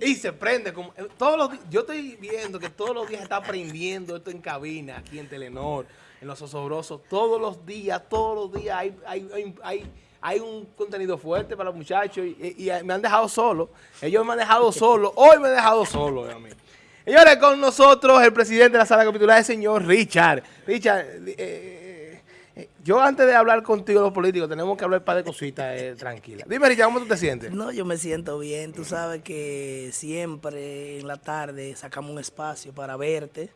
Y se prende como eh, todos los yo estoy viendo que todos los días está aprendiendo esto en cabina, aquí en Telenor, en los osobrosos, todos los días, todos los días hay, hay, hay, hay, hay un contenido fuerte para los muchachos y, y- y me han dejado solo. Ellos me han dejado solo, hoy me han dejado solo a mí. Señores, con nosotros el presidente de la sala capitular, el señor Richard. Richard, eh, yo antes de hablar contigo los políticos, tenemos que hablar un par de cositas eh, tranquilas. Dime, Richard, ¿cómo tú te sientes? No, yo me siento bien. Tú sabes que siempre en la tarde sacamos un espacio para verte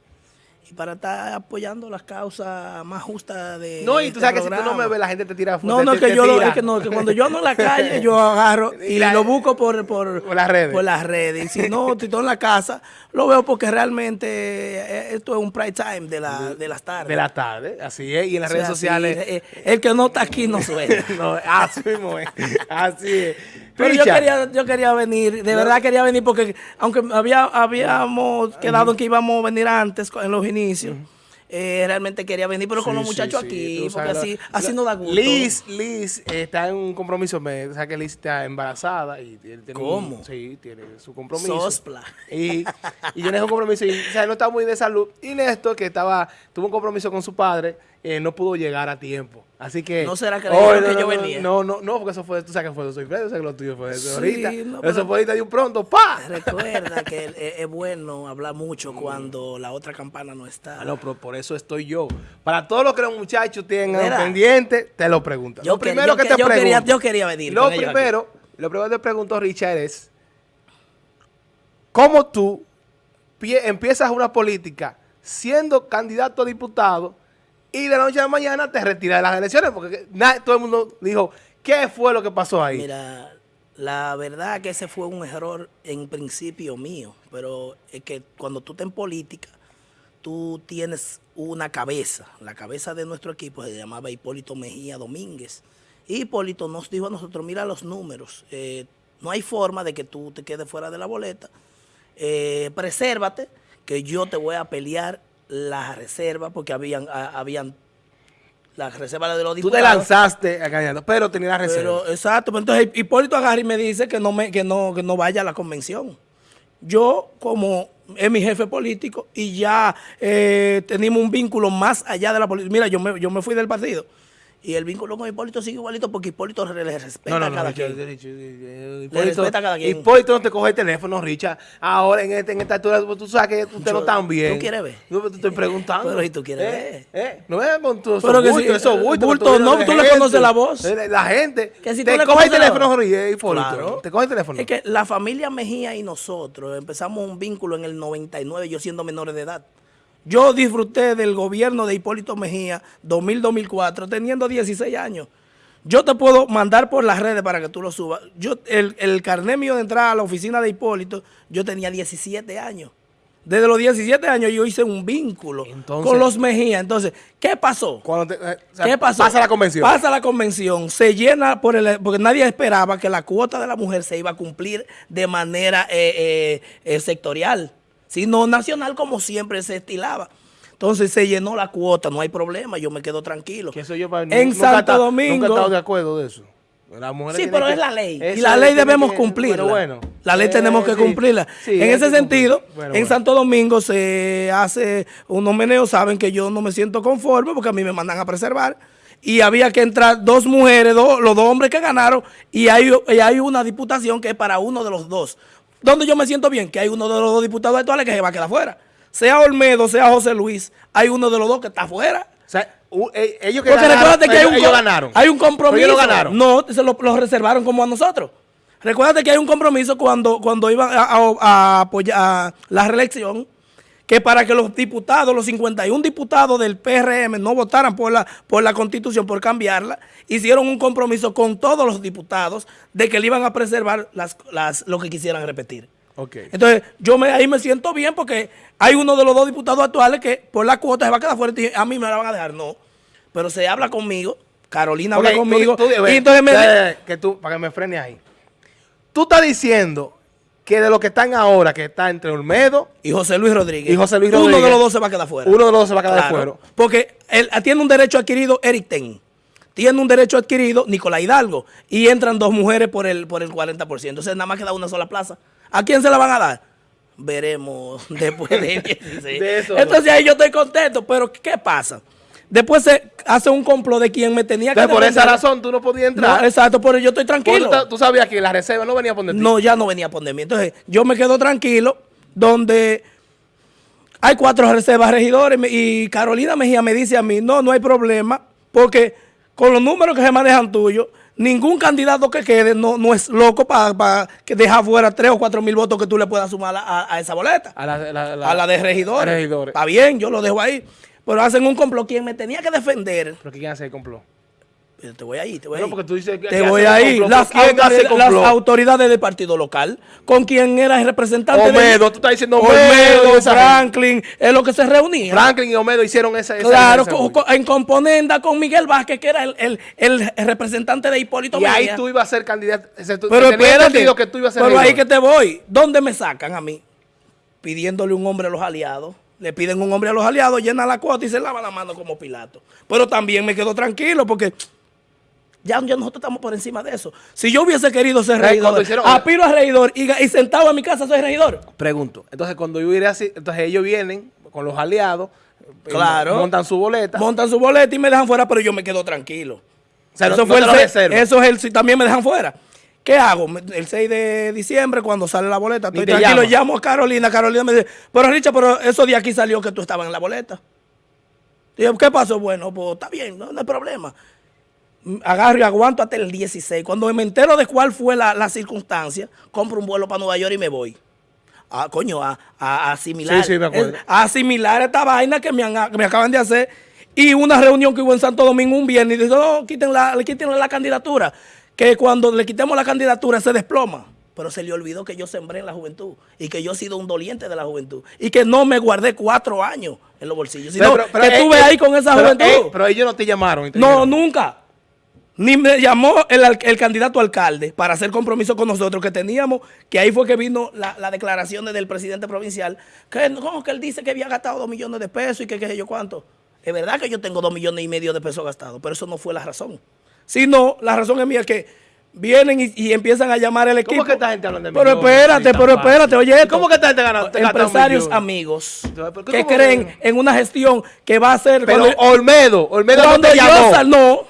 y para estar apoyando las causas más justas de No, y tú este sabes que si tú no me ves, la gente te tira No, no, te- que te yo lo, es que no, que cuando yo ando en la calle, yo agarro Y y, la- lo busco por, por, Por las redes. por las redes. Y si no, si estoy en la casa, lo veo porque realmente eh, esto es un prime time de, la, de las tardes. De la tarde, así es, y en las O sea, redes sociales. el que no está aquí no suena. no, así mismo es, así es. Pero yo quería, yo quería venir, de verdad quería venir porque aunque había, habíamos quedado en que íbamos a venir antes en los inicios, eh, realmente quería venir, pero con los muchachos sí, aquí, porque así, así nos da gusto. Liz, Liz está en un compromiso, me, o sea que Liz está embarazada y tiene un- ¿Cómo? sí, tiene su compromiso. Sospla. Y, y yo le un compromiso y o sea, no está muy de salud. Y Néstor, que estaba, tuvo un compromiso con su padre, eh, no pudo llegar a tiempo. Así que. ¿No será que Hoy dijeron que no, yo no, venía? No, no, no, porque eso fue, tú sabes que fue de Soy Fred, yo sé que lo tuyo fue Sí, ahorita. no, eso fue ahorita de un pronto, ¡pa! Recuerda que es, es bueno hablar mucho cuando la otra campana no está. Ah, no, pero por eso estoy yo. Para todos los que los muchachos tengan Mira. pendiente, te lo preguntan. Yo lo que- primero yo que, te yo pregunto. quería- yo quería venir Lo primero, lo primero que te pregunto, Richard, es ¿cómo tú pie- empiezas una política siendo candidato a diputado y de la noche a la mañana te retiras de las elecciones? Porque todo el mundo dijo, ¿qué fue lo que pasó ahí? Mira, la verdad que ese fue un error en principio mío, pero es que cuando tú estás en política, tú tienes una cabeza. La cabeza de nuestro equipo se llamaba Hipólito Mejía Domínguez. Y Hipólito nos dijo a nosotros, mira los números, eh, no hay forma de que tú te quedes fuera de la boleta. Eh, presérvate, que yo te voy a pelear la reserva, porque habían, a- habían la reserva de los tú te diputados. lanzaste a candidato, pero tenías la reserva. Pero, exacto, pero entonces Hipólito agarra y me dice que no, me, que, no, que no vaya a la convención. Yo, como es mi jefe político y ya eh, tenemos un vínculo más allá de la política. Mira, yo me, yo me fui del partido y el vínculo con Hipólito sigue igualito porque Hipólito le respeta No, no, a cada quien. Richard, Le Hipólito, respeta a cada quien. Hipólito no te coge el teléfono, Richard. Ahora en, este, en esta altura, tú sabes que usted no está bien. ¿tú quieres ver? Yo te estoy preguntando. Pero si tú quieres ¿Eh? ver. ¿Eh? No vengan con tus Pero que bultos, esos eh, bultos. bulto, no, tú le conoces la voz. Eh, La gente Que si tú te le coge el teléfono, Hipólito. Claro. Te coge el teléfono. Es que la familia Mejía y nosotros empezamos un vínculo en el 99, yo siendo menores de edad. Yo disfruté del gobierno de Hipólito Mejía 2000-2004 teniendo 16 años. Yo te puedo mandar por las redes para que tú lo subas. Yo, el, el carnet mío de entrada a la oficina de Hipólito, yo tenía 17 años. Desde los 17 años yo hice un vínculo Entonces- con los Mejía. Entonces, ¿qué pasó? Cuando te- eh, ¿Qué pasó? Pasa la convención. Pasa la convención, se llena por el, porque nadie esperaba que la cuota de la mujer se iba a cumplir de manera eh, eh, sectorial, sino nacional como siempre se estilaba. Entonces se llenó la cuota, no hay problema, yo me quedo tranquilo. Que eso yo para- en nunca Santo está- Domingo. Nunca he estado de acuerdo de eso. La mujer Sí, pero que- es la ley. Y la ley debemos cumplirla. Bueno, bueno. La ley Eh, tenemos que sí. cumplirla. Sí, en ese sentido. Bueno, en bueno. Santo Domingo se hace unos meneos, saben que yo no me siento conforme porque a mí me mandan a preservar. Y había que entrar dos mujeres, dos- los dos hombres que ganaron, y hay, y hay una diputación que es para uno de los dos. Donde yo me siento bien, que hay uno de los dos diputados actuales que se va a quedar fuera. Sea Olmedo, sea José Luis, hay uno de los dos que está fuera. O sea, u- eh, ellos que Porque ganaron, recuérdate que hay ellos, un, ellos ganaron. hay un compromiso. Ellos ganaron. No, se lo, lo reservaron como a nosotros. Recuérdate que hay un compromiso cuando, cuando iban a, a- a apoyar a la reelección, que para que los diputados, los 51 diputados del PRM no votaran por la, por la constitución, por cambiarla, hicieron un compromiso con todos los diputados de que le iban a preservar las, las, lo que quisieran repetir. Ok. Entonces, yo me, ahí me siento bien porque hay uno de los dos diputados actuales que por la cuota se va a quedar fuera y a mí me la van a dejar. No, pero se habla conmigo, Carolina habla Ok, tú- conmigo, tú- y entonces me... que tú, para que me frene ahí. Tú estás diciendo que de los que están ahora, que está entre Olmedo, Y José Luis Rodríguez. Y José Luis Uno de los dos se va a quedar fuera. uno de los dos se va a quedar Claro, fuera. Porque él tiene un derecho adquirido Eric Ten. Tiene un derecho adquirido Nicolás Hidalgo. Y entran dos mujeres por el, por el 40%. Entonces nada más queda una sola plaza. ¿A quién se la van a dar? Veremos después de 16. De eso. Entonces ahí yo estoy contento, pero ¿qué pasa? Después se hace un complot de quien me tenía que Entonces, por esa razón tú no podías entrar. No, exacto, por eso yo estoy tranquilo. tú, tú sabías que la reserva no venía a poner No, ya no venía a poner mí. Entonces, yo me quedo tranquilo, donde hay cuatro reservas regidores y Carolina Mejía me dice a mí, no, no hay problema, porque con los números que se manejan tuyos, ningún candidato que quede no, no es loco para que dejar fuera tres o cuatro mil votos que tú le puedas sumar a, a- a esa boleta. A la, la- la- a la de regidores. a regidores. Está bien, yo lo dejo ahí. Pero hacen un complot. Quien me tenía que defender, ¿Pero quién hace el complot? te voy ahí, te voy Bueno, ahí. porque tú dices que- te voy ahí. Las, ¿Quién hace autoridades, las autoridades del partido local, con quien era el representante Omedo, de tú estás diciendo Omedo, gente. Franklin, es lo que se reunía. Franklin y Omedo hicieron esa. esa- Claro, esa- en componenda con Miguel Vázquez, que era el, el- el representante de Hipólito y ahí tú ibas a ser candidato. Pero espérate, que tú ibas a ser pero ahí que te voy. ¿Dónde me sacan a mí? Pidiéndole un hombre a los aliados. Le piden un hombre a los aliados, llena la cuota y se lava la mano como Pilato. Pero también me quedo tranquilo porque ya, ya nosotros estamos por encima de eso. Si yo hubiese querido ser cuando regidor, hicieron- apilo a regidor y, y sentado en mi casa soy regidor. Pregunto. Entonces, cuando yo iré así, entonces ellos vienen con los aliados. eh, Claro. Montan su boleta. Montan su boleta y me dejan fuera, pero yo me quedo tranquilo. O sea, no- eso no fue el eso es el si también me dejan fuera. ¿Qué hago? El 6 de diciembre, cuando sale la boleta, estoy tranquilo, llama. llamo a Carolina. Carolina me dice, pero Richard, pero eso de aquí salió que tú estabas en la boleta. Digo, ¿qué pasó? Bueno, pues está bien, no, no hay problema. Agarro y aguanto hasta el 16. Cuando me entero de cuál fue la, la circunstancia, compro un vuelo para Nueva York y me voy. Ah, coño, a, a- a asimilar. Sí, sí, me acuerdo. a asimilar esta vaina que me, han- que me acaban de hacer. Y una reunión que hubo en Santo Domingo un viernes y dijo, no, quiten la, quítenle la candidatura. Que cuando le quitemos la candidatura se desploma. Pero se le olvidó que yo sembré en la juventud y que yo he sido un doliente de la juventud y que no me guardé cuatro años en los bolsillos, sino Pero- pero, que eh, estuve eh, ahí con esa pero, juventud. eh, pero ellos no te llamaron. te No, dijeron, nunca. Ni me llamó el, el candidato alcalde para hacer compromiso con nosotros que teníamos, que ahí fue que vino la, la declaración del presidente provincial, que no, que él dice que había gastado dos millones de pesos y que qué sé yo cuánto. Es verdad que yo tengo dos millones y medio de pesos gastados, pero eso no fue la razón. Sino, la razón es mía que vienen y, y empiezan a llamar al equipo. ¿Cómo que esta gente habla de Pero millones? espérate, Sí, tan pero espérate, oye esto. ¿Cómo que esta gente gana- te Empresarios amigos ¿pero que creen en una gestión que va a ser... Pero cuando- Olmedo, Olmedo no cuando te yo llamó. sal- no,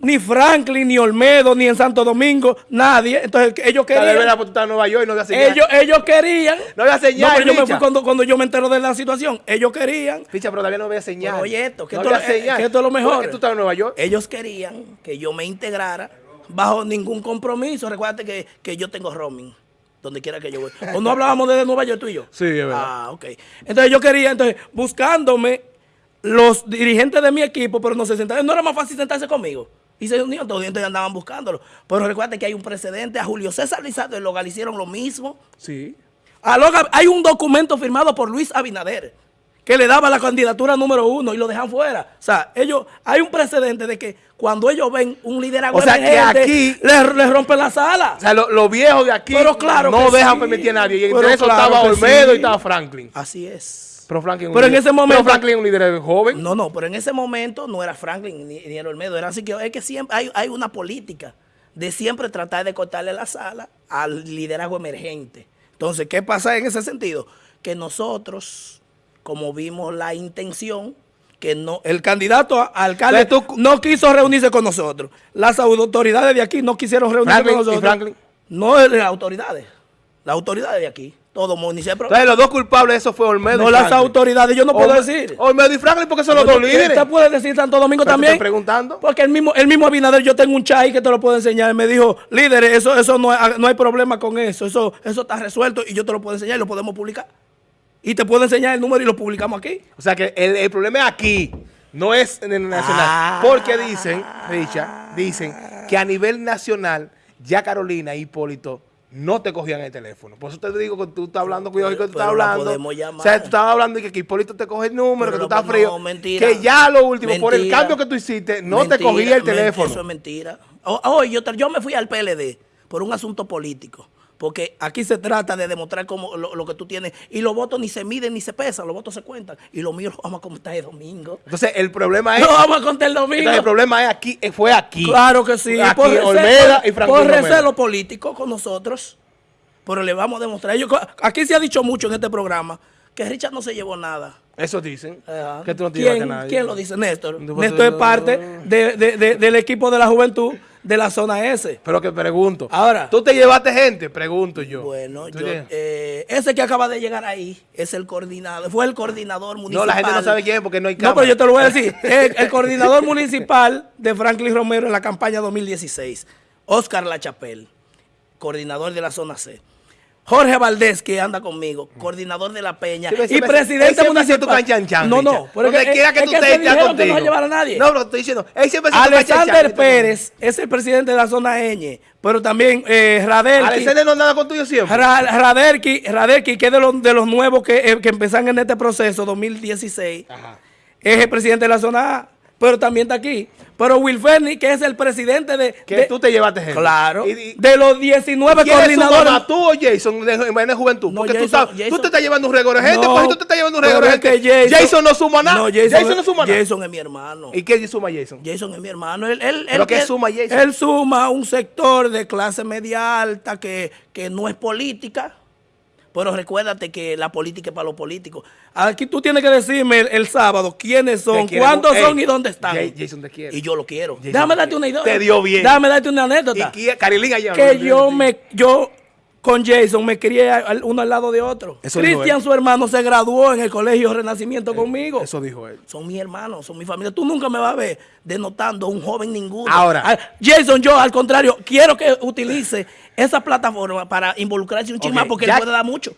ni Franklin, ni Olmedo, ni en Santo Domingo, nadie. Entonces ellos Tal vez querían. era porque tú estás en Nueva York y no había señal. Ellos, ellos querían. No había señal, No, pero yo me fui cuando, cuando yo me entero de la situación. Ellos querían. Ficha, pero todavía no había señal. Pero oye esto, que no esto- había eh, señal. que esto es lo mejor. Porque tú estabas en Nueva York. Ellos querían que yo me integrara bajo ningún compromiso. Recuerda que, que yo tengo roaming. Donde quiera que yo voy. ¿O no hablábamos desde Nueva York tú y yo? Sí, es verdad. Ah, ok. Entonces yo quería, entonces, buscándome los dirigentes de mi equipo, pero no se sentaban. No era más fácil sentarse conmigo. Y se unieron todos y andaban buscándolo. Pero recuerda que hay un precedente. A Julio César Lizardo y Loga le hicieron lo mismo. Sí. A Loga hay un documento firmado por Luis Abinader que le daba la candidatura número uno y lo dejan fuera. O sea, ellos, hay un precedente de que cuando ellos ven un liderazgo O sea, que aquí- le, le rompen la sala. O sea, lo- los viejos de aquí Pero claro no dejan sí. permitir a nadie. Y entre eso claro estaba Olmedo sí. y estaba Franklin. Así es. Pero Franklin, es un Pero en ese momento- Pero Franklin es un líder joven. No, no, pero en ese momento no era Franklin ni, ni era Olmedo, era así que es que siempre hay, hay una política de siempre tratar de cortarle la sala al liderazgo emergente. Entonces, ¿qué pasa en ese sentido? Que nosotros, como vimos la intención, que no, el candidato a alcalde tú- no quiso reunirse con nosotros. Las autoridades de aquí no quisieron reunirse Franklin, con ¿y nosotros. Franklin? No las autoridades, las autoridades de aquí. Todo municipio. Entonces, los dos culpables eso fue Olmedo No y las autoridades, yo no puedo decir. Olmedo y Franklin porque son los dos líderes. Usted puede decir Santo Domingo Pero te también. estoy preguntando. Porque el mismo, el mismo Abinader, yo tengo un chai que te lo puedo enseñar. y Me dijo, líder, eso, eso no, hay, no hay problema con eso. Eso, eso está resuelto y yo te lo puedo enseñar y lo podemos publicar. Y te puedo enseñar el número y lo publicamos aquí. O sea que el, el problema es aquí, no es en el nacional. Ah. Porque dicen, Richa, dicen que a nivel nacional ya Carolina y Hipólito no te cogían el teléfono. Por eso te digo que tú estás hablando, cuidado que tú estás la hablando. O sea, tú estabas hablando de que Hipólito te coge el número, Pero que tú no, estás frío. no, mentira. Que ya lo último, por el cambio que tú hiciste, no te cogía el teléfono. Eso es mentira. Hoy yo, yo me fui al PLD por un asunto político. Porque aquí se trata de demostrar cómo lo, lo que tú tienes. Y los votos ni se miden ni se pesan, los votos se cuentan. Y los míos los vamos a contar el domingo. Entonces, el problema es. No vamos a contar el domingo. entonces, el problema es aquí, eh, fue aquí. Claro que sí. Aquí, por Olmeda y Franklin Por Romero. recelo político con nosotros. pero le vamos a demostrar. Ellos, aquí se ha dicho mucho en este programa que Richard no se llevó nada. Eso dicen. Ajá. Que tú no te ¿Quién, a nadie. quién lo dice? Néstor. Néstor es parte no. de- de- de- del equipo de la juventud de la zona S. Pero que pregunto. Ahora. ¿Tú te llevaste gente? Pregunto yo. Bueno, ¿Tú yo, eh, ese que acaba de llegar ahí es el coordinador, fue el coordinador No, municipal. la gente no sabe quién es porque no hay No, cámara. pero yo te lo voy a decir. El, el coordinador municipal de Franklin Romero en la campaña 2016, Oscar Lachapel, coordinador de la zona C. Jorge Valdés, que anda conmigo, coordinador de la Peña Sí, y presidente municipal. no, no, Donde es que- quiera que es tú estés, que contigo. no va a llevar a nadie. No, pero estoy diciendo, él siempre Alexander. Pérez es el presidente de la zona Ñ, pero también eh, Radelki. Alexander no nada con tuyo siempre. Ra- Radelki, Radelki, que es de los, de los nuevos que, eh, que empezaron en este proceso 2016, Ajá. es el presidente de la zona A, pero también está aquí. Pero Wilferni, que es el presidente de... Que de- tú te llevaste gente. Claro. Y- y- de los 19 ¿Quién es su coordinadores... mamá, tú o Jason de, de Juventud? No, Porque tú, Jason- sabes, tú Jason- te estás llevando un regalo de gente, No, pues tú te estás llevando un es que gente. Jason- Jason, no suma nada. No, Jason, no suma nada. Jason es mi hermano. ¿Y qué suma Jason? Jason es mi hermano. Él, él, ¿Pero él- qué suma Jason? Él suma un sector de clase media alta que, que no es política. Pero recuérdate que la política es para los políticos. Aquí tú tienes que decirme el, el sábado quiénes son, cuántos mu- son Ey, y dónde están. Ja- Jason te quiere. Y yo lo quiero. Jason Déjame te darte una idea. Te dio bien. Déjame darte una Y anécdota. qui- Carilín allá. que yo me yo con Jason me crié uno al lado de otro. Cristian, su hermano, se graduó en el colegio Renacimiento conmigo. Eso dijo él. Son mis hermanos, son mi familia. Tú nunca me vas a ver denotando un joven ninguno. Ahora. Ah, Jason, yo al contrario, quiero que utilice esa plataforma para involucrarse un Ok, chismán porque ya- él puede dar mucho.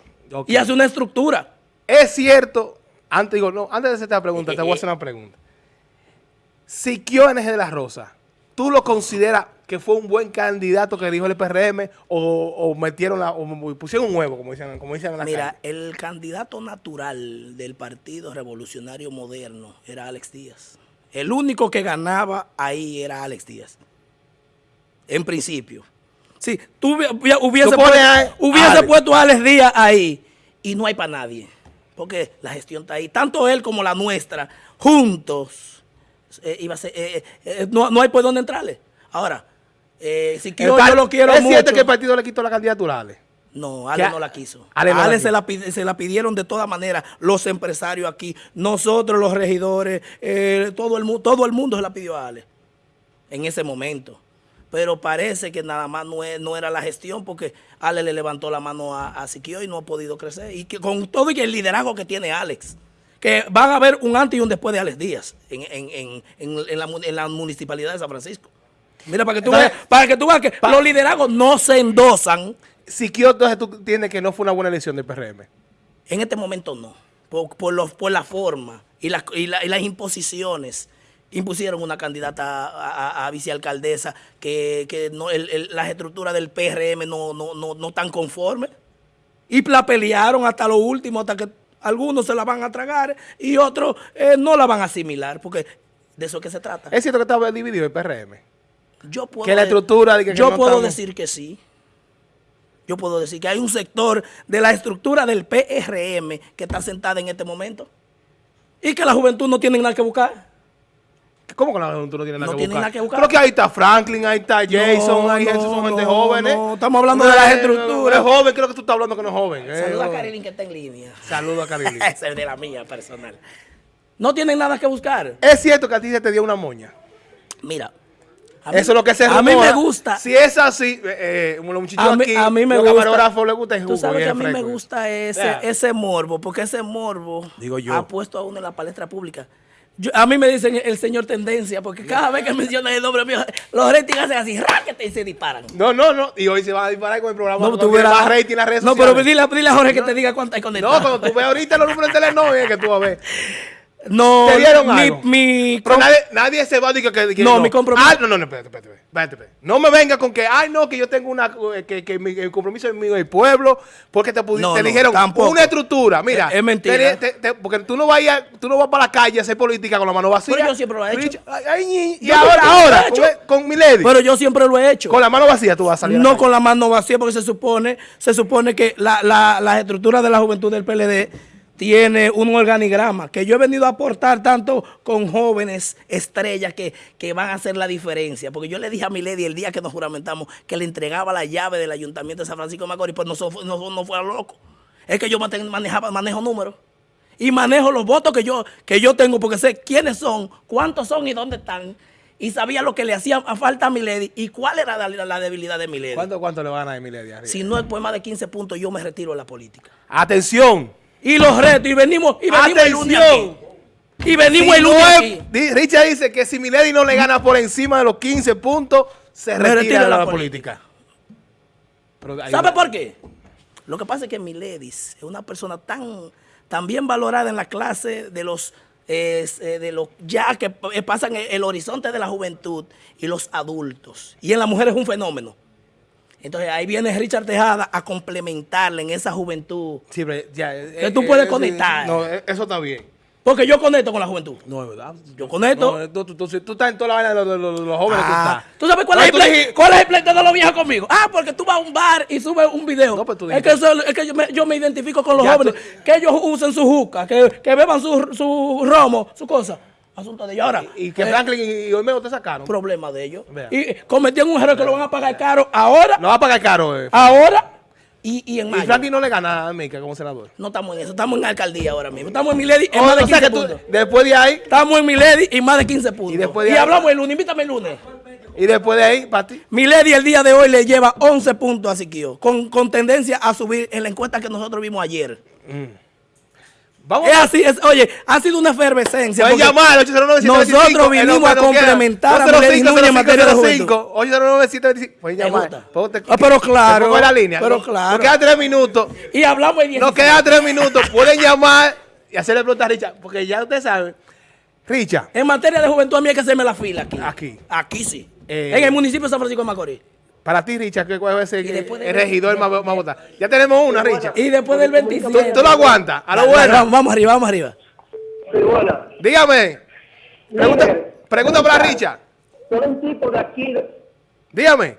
Y hace una estructura. Es cierto, antes digo, no, antes de hacerte la pregunta, Eh, te voy a hacer una pregunta. Siquio NG de la Rosa, ¿tú lo consideras que fue un buen candidato que dijo el PRM o, o metieron la, o pusieron un huevo, como dicen, como dicen en la Mira, calle? el candidato natural del Partido Revolucionario Moderno era Alex Díaz. El único que ganaba ahí era Alex Díaz. En principio. Sí, tú hubi- hubi- hubiese, Tú pones puesto, a- hubiese Alex. puesto a Alex Díaz ahí y no hay para nadie. Porque la gestión está ahí. Tanto él como la nuestra, juntos, eh, iba a ser, eh, eh, no, no hay por dónde entrarle. Ahora, eh, si El yo, lo quiero Es mucho. cierto que el partido le quitó la candidatura a Ale. No, Ale no la quiso. Ale Ale, la se, la se la pidieron de todas maneras los empresarios aquí, nosotros los regidores, eh, todo, el, mu- todo el mundo se la pidió a Ale en ese momento. Pero parece que nada más no, es- no era la gestión porque Ale le levantó la mano a, a Siquio y no ha podido crecer. Y que con todo y el liderazgo que tiene Alex, que van a haber un antes y un después de Alex Díaz en, en- en- en- en la, la municipalidad de San Francisco. Mira, para que tú Entonces, veas, para que tú veas que los liderazgos no se endosan. Siquio, entonces tú tienes que no fue una buena elección del PRM. En este momento no, por, por, los- por la forma y, las- y la- y las imposiciones. Impusieron una candidata a, a- a vicealcaldesa que, que no, el- el- las estructuras del PRM no, no, no, no están conformes. Y la pelearon hasta lo último, hasta que algunos se la van a tragar y otros eh, no la van a asimilar, porque de eso es que se trata. Es cierto que estaba dividido el PRM. Yo puedo, que la estructura de que- que yo no puedo estamos- decir que sí. Yo puedo decir que hay un sector de la estructura del PRM que está sentada en este momento y que la juventud no tiene nada que buscar. ¿Cómo que la juventud no tiene nada, No que, tiene buscar? nada que buscar. Creo que ahí está Franklin, ahí está Jason, No, ahí no, son gente no, estamos hablando de las Eh, estructuras. Es joven, creo que tú estás hablando que no es joven. eh, Saluda a joven. Karilin que está en línea. Saludo a Carilín. Esa es de la mía personal. No tienen nada que buscar. es cierto que a ti se te dio una moña. Mira. mí- Eso es lo que se A mí me gusta. Si es así, eh, eh, los muchachos A mí, aquí, a mí me los gusta. camarógrafos les gusta el jugo Tú sabes que a mí me gusta ese, Yeah. ese morbo, porque ese morbo Digo yo. ha puesto a uno en la palestra pública. Yo- a mí me dicen el señor Tendencia, porque cada vez que mencionan el nombre mío, los ratings hacen así, ráquete y se disparan. No, no, no. Y hoy se van a disparar con el programa. No, No, tú verás. más rating en las redes no sociales. pero dile, dile a Jorge que te diga cuánto hay conectado. No, cuando tú ves ahorita los números en Telenor, es que tú vas a ver. No, ¿Te dieron mi, algo? mi- Pero nadie, nadie se va a decir que, que No, mi compromiso- Ah, no, no, no, espérate, espérate, espérate, espérate. No me venga con que, ay, no, que yo tengo una, eh, que, que mi, el compromiso es mío y el pueblo, porque te, No, te dijeron tampoco. una estructura. Mira, Es- es mentira. te- te- te- porque tú no, vas a, tú no vas para la calle a hacer política con la mano vacía. Pero yo siempre lo he hecho. Rich, ay, ay, y ahora, he ahora, con, con mi lady, Pero yo siempre lo he hecho. con la mano vacía tú vas a salir. No con la mano vacía, porque se supone, se supone que la, la, las estructuras de la juventud del PLD tiene un organigrama que yo he venido a aportar tanto con jóvenes estrellas que, que van a hacer la diferencia. Porque yo le dije a mi lady el día que nos juramentamos que le entregaba la llave del ayuntamiento de San Francisco de Macorís, pues no, no, no fuera loco. Es que yo manejaba, manejo números. Y manejo los votos que yo, que yo tengo porque sé quiénes son, cuántos son y dónde están. Y sabía lo que le hacía a falta a mi lady y cuál era la, la debilidad de mi lady. ¿Cuánto, cuánto le van a ganar a arriba? Si no es por más de 15 puntos, yo me retiro de la política. Atención. Y los retos, y venimos, y venimos el lunes aquí. Y venimos Si el lunes aquí. Richard dice que si Milady no le gana por encima de los 15 puntos, se retira de la, política. Hay ¿Sabe una- por qué? Lo que pasa es que Miledis es una persona tan, tan bien valorada en la clase de los, eh, eh, de los ya que p- pasan el, el horizonte de la juventud y los adultos. Y en la mujer es un fenómeno. Entonces ahí viene Richard Tejada a complementarle en esa juventud. Sí, pero ya, eh, Que tú eh, puedes eh, conectar. No, eh, eso está bien. Porque yo conecto con la juventud. No, es verdad. Yo conecto. No, tú, tú- tú- tú estás en toda la vaina de los, los- jóvenes. Ah, tú ¿Tú estás. sabes cuál, No, es el tú play- dijiste- cuál es el pleito de los viejos conmigo? Ah, porque tú vas a un bar y subes un video. No, pues tú es que, dijiste- eso- es que yo, me, yo me identifico con los Ya jóvenes. tú- Que ellos usen su juca, que, que beban su, su romo, su cosa. Asunto de ellos. Ahora, Y que eh, Franklin y, y Olmedo te sacaron. problema de ellos. Vea. Y cometieron un error que lo van a pagar caro ahora, No va a pagar caro. Eh. ahora y, y en y mayo. Franklin no le gana a Mica como senador. No estamos en eso, estamos en alcaldía ahora mismo. Estamos en Milady en O- más de o sea 15 que tú, puntos. después de ahí, Estamos en Milady y más de 15 puntos. Y después de ahí- hablamos el lunes, invítame el lunes. y después de ahí, para ti. Milady el día de hoy le lleva 11 puntos a Siquio, con, con tendencia a subir en la encuesta que nosotros vimos ayer. Vamos Es así, es, oye, ha sido una efervescencia. Pueden llamar al 809 Nosotros vinimos a complementar a Milady Núñez en materia de juventud. 809 725 Pueden ¿Te llamar. Ah, pero claro, en la línea. pero claro. Nos quedan tres minutos. Y hablamos el Nos 16. quedan tres minutos. Pueden llamar y hacerle preguntas a Richard. Porque ya ustedes saben. Richard, En materia de juventud a mí hay que hacerme la fila aquí. Aquí. Aquí sí. Eh, en el municipio de San Francisco de Macorís. Para ti, Richard, ¿qué cuál de- el regidor más, más votado? Ya tenemos una, Richard. Y después del 27. ¿Tú, tú lo aguantas? A lo bueno. Vamos, vamos arriba, vamos arriba. Sí, bueno. Dígame. Pregunta, Mire, pregunta para Richard. soy un tipo de aquí. Dígame.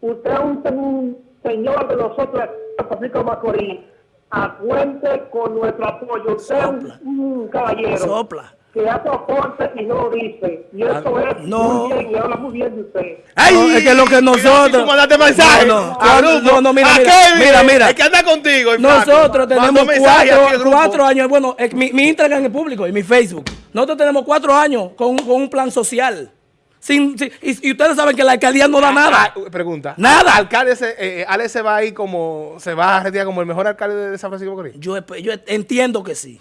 Usted es un, un señor de nosotros Francisco de Macorís. Acuente con nuestro apoyo. Usted es Sopla. un, un caballero Sopla. Que hace aporte y no lo dice. Y eso es no. muy bien y habla muy bien de usted. No, es que lo que nosotros- Tú mandaste mensaje. No, no, no, no, no, mira, ¿A mira, mira, mira. El que anda contigo. Nosotros tenemos cuatro, grupo. cuatro años, bueno, eh, mi, mi Instagram es público y mi Facebook. Nosotros tenemos cuatro años con, un- con un plan social. Sin, sin- y, y ustedes saben que la alcaldía no da nada. Ah, pregunta. Nada. Alcalde, se, eh, Alex se va ahí como, se va a retirar como el mejor alcalde de San Francisco de Macorís. Yo, yo entiendo que sí.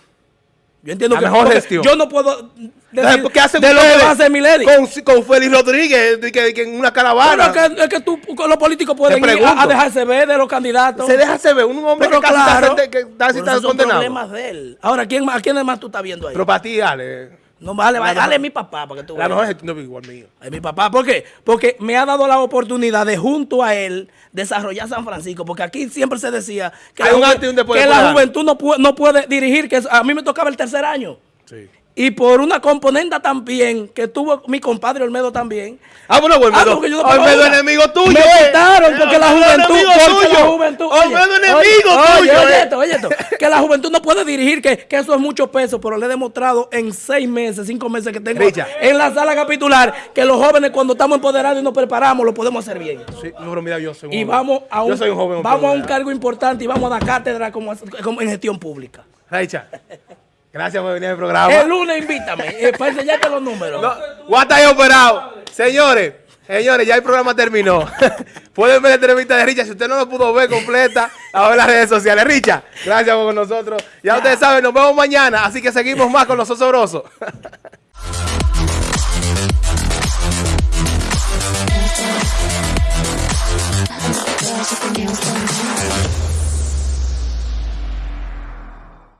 Yo entiendo La que mejor gestión. Yo no puedo decir ¿por qué hacen de lo que ustedes va a hacer Milady. Con, con Félix Rodríguez, de que, que en una caravana. Pero que, es que tú, los políticos pueden ir a, a dejarse ver de los candidatos. se deja se ver un hombre Pero que casi claro, está, que casi pero está son condenado. problemas de él. Ahora, ¿quién, más- ¿a quién más tú estás viendo ahí? Pero para ti, Ale, no, vale, vale, dale mi papá para que tú la mejor gestión no igual mío. Es mi papá. ¿Por qué? Porque me ha dado la oportunidad de junto a él desarrollar San Francisco. Porque aquí siempre se decía que, Hay la, un que de juventud no puede, no puede dirigir. que A mí me tocaba el tercer año. Sí. Y por una componente también que tuvo mi compadre Olmedo también. Ah, bueno, pues Ah, Olmedo, porque yo no Olmedo una. enemigo tuyo. Me eh. quitaron porque la Olmedo juventud. enemigo Porque la tuyo. juventud. Olmedo enemigo oye, tuyo. Oye, eh. esto, oye esto. Que la juventud no puede dirigir, que, que eso es mucho peso, pero le he demostrado en seis meses, cinco meses que tengo Richa. en la sala capitular que los jóvenes cuando estamos empoderados y nos preparamos lo podemos hacer bien. Sí, no, pero mira, yo soy un Y joven. vamos a un, Yo soy un joven. vamos a un cargo importante y vamos a dar cátedra como, como en gestión pública. Raicha, Gracias por venir al programa. El lunes invítame eh, para enseñarte los números. No, Guata y operado. Señores, señores, ya el programa terminó. Pueden ver la entrevista de Richa. Si usted no lo pudo ver completa, a ver las redes sociales. Richa, gracias por con nosotros. Ya, ya ustedes saben, nos vemos mañana. Así que seguimos más con los osobrosos.